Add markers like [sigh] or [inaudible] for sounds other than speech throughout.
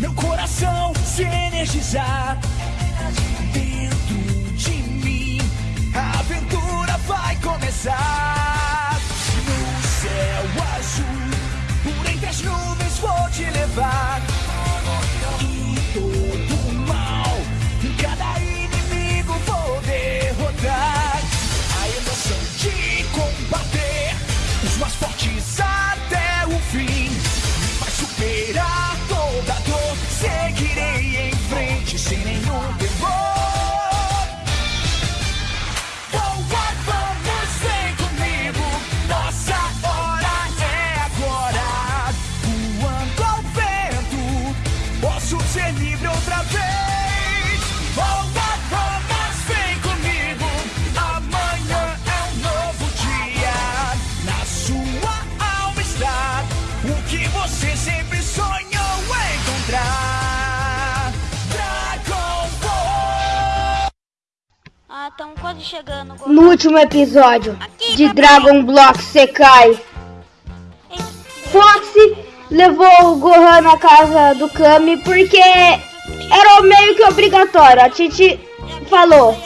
meu coração se energizar. Estamos quase chegando. No último episódio de Dragon Block Sekai, Foxy levou o Gohan na casa do Kami porque era meio que obrigatório. A Titi falou.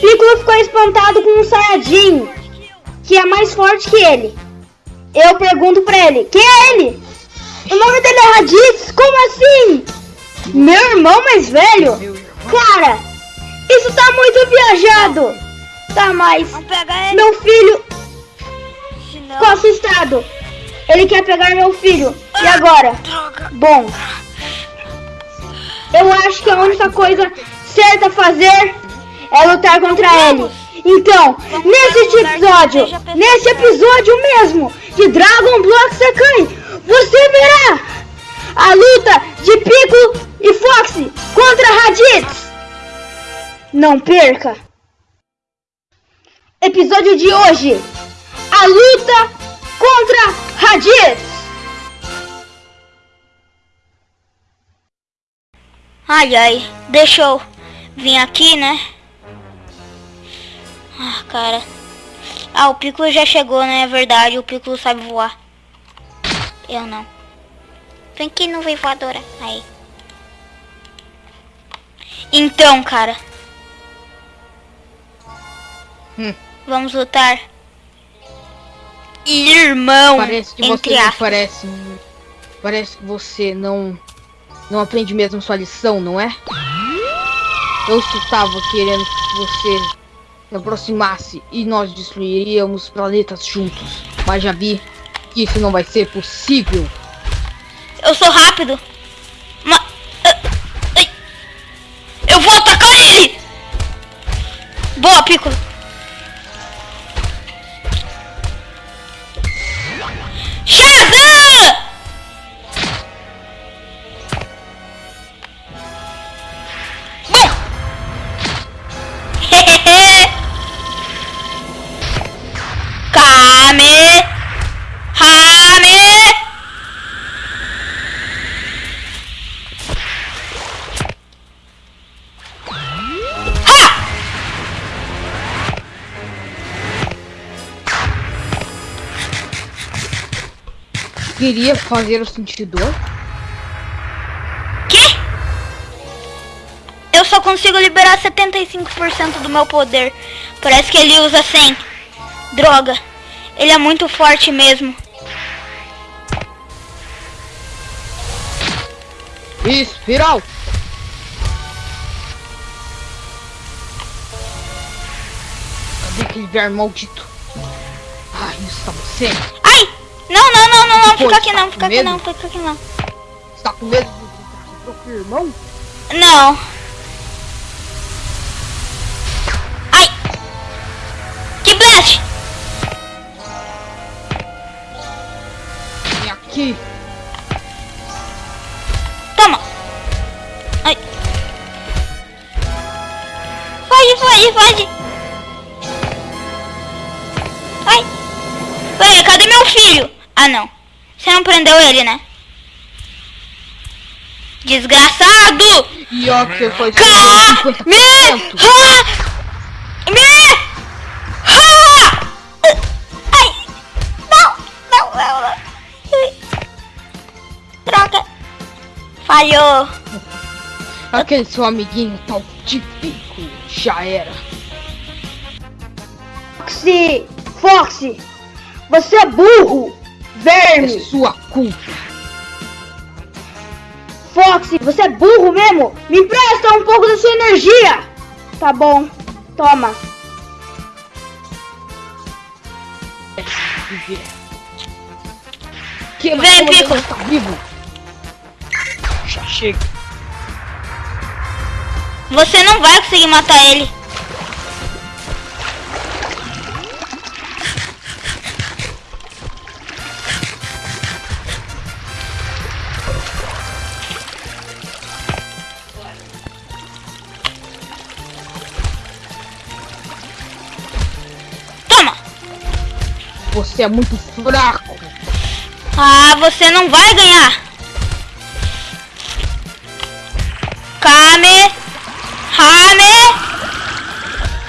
Piccolo ficou espantado com um Saiyajin que é mais forte que ele. Eu pergunto pra ele, quem é ele? O nome dele é Raditz? Como assim? Meu irmão mais velho? Cara, isso tá muito viajado. Tá, mas Vamos meu filho Senão... ficou assustado. Ele quer pegar meu filho. E agora? Droga. Bom, eu acho que a única coisa certa a fazer é lutar contra ele. Então, nesse episódio, nesse episódio mesmo de Dragon Block Sekai, você verá a luta de Piccolo e Foxy contra Raditz. Não perca! Episódio de hoje: a luta contra Raditz. Ai, ai. Deixa eu vir aqui, né? Ah, cara. Ah, o Piccolo já chegou, né? É verdade, o Piccolo sabe voar. Eu não. Vem aqui, nuvem voadora. Aí. Então, cara. Hum. Vamos lutar. Irmão, Parece que você entre não aspas. parece. Parece que você não. Não aprende mesmo sua lição, não é? Eu estava querendo que você se aproximasse e nós destruiríamos planetas juntos. Mas já vi que isso não vai ser possível. Eu sou rápido. Ma ai. Eu vou atacar ele! Boa, Piccolo. Queria fazer o sentidor? Que? Eu só consigo liberar 75% do meu poder. Parece que ele usa 100. Droga. Ele é muito forte mesmo. Espiral! Cadê aquele verme maldito? Ai, isso tá você? Não, não, não, Fica aqui tá não, com fica aqui não, fica aqui não. Você tá com medo lutar com seu irmão? Não. Ai! Que blast! Vem aqui! Toma! Ai! Foge, foge, foge! Ai! Peraí, cadê meu filho? Ah, não. Você não prendeu ele, né? Desgraçado! E ó, que você foi! Me! 50%! Ha! Me! Ha! Ai! Não! Não, não, não! Droga! Falhou! Aquele seu amiguinho tal típico já era. Foxy! Foxy! Você é burro! É Verme! sua culpa. Foxy, você é burro mesmo? Me empresta um pouco da sua energia! Tá bom, toma. Que, Vem, Pico. Tá vivo? Já chega. Você não vai conseguir matar ele. Você é muito fraco. Ah, você não vai ganhar. Kame. Hame.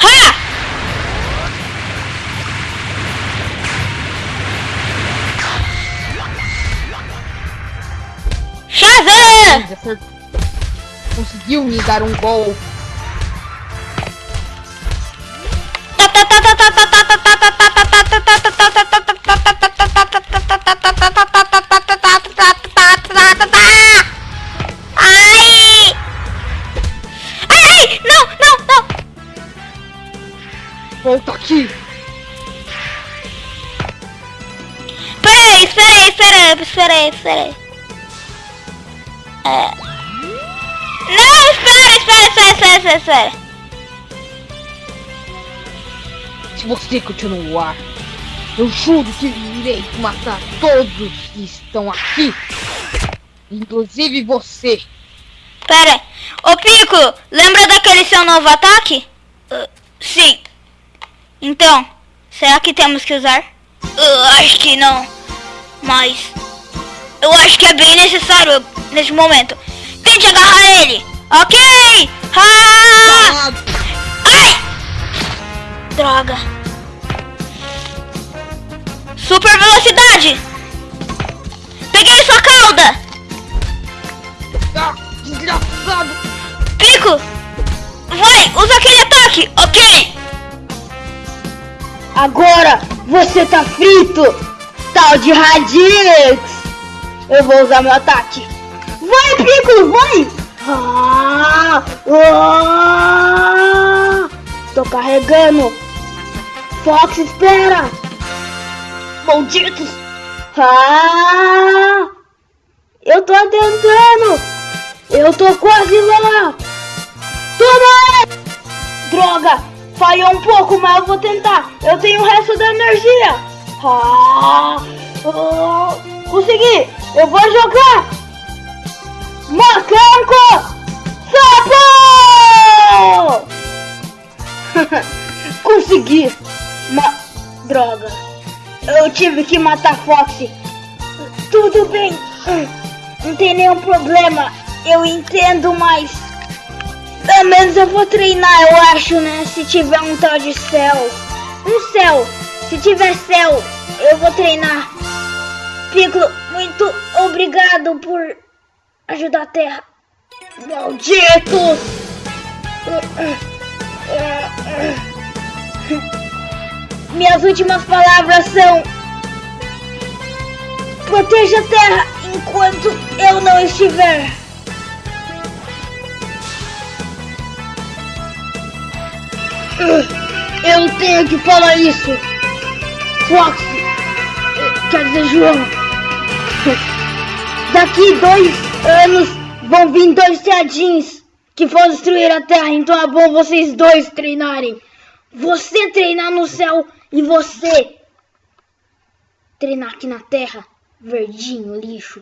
Ha! Shazam! Conseguiu me dar um gol. É... Não, espera, espera, espera, espera, espera, espera. Se você continuar, eu juro que irei matar todos que estão aqui. Inclusive você. Pera. Ô Pico, lembra daquele seu novo ataque? Ah, sim. Então, será que temos que usar? Eu acho que não. Mas eu acho que é bem necessário nesse momento. Tente agarrar ele. Ok! Ah! Ai! Droga. Super velocidade. Peguei sua cauda. desgraçado. Pico. Vai, usa aquele ataque. Ok. Agora você tá frito! Tal de Radix! Eu vou usar meu ataque! Vai, Piccolo, vai! Ah, ah, tô carregando! Fox, espera! Malditos! Ah, eu tô tentando! Eu tô quase lá! Toma! Droga! Falhou um pouco, mas eu vou tentar. Eu tenho o resto da energia. Ah, oh, consegui! Eu vou jogar! Macaco! Sapo! [laughs] consegui! Ma droga! Eu tive que matar Foxy. Tudo bem. Não tem nenhum problema. Eu entendo, mas pelo menos eu vou treinar, eu acho, né? Se tiver um tal de céu. Um céu. Se tiver céu, eu vou treinar. Piccolo, muito obrigado por ajudar a Terra. Malditos! Minhas últimas palavras são... Proteja a Terra enquanto eu não estiver. Eu tenho que falar isso. Fox, quer dizer João. Daqui dois anos vão vir dois Saiyajins que vão destruir a Terra. Então é bom vocês dois treinarem. Você treinar no céu e você treinar aqui na Terra. Verdinho, lixo.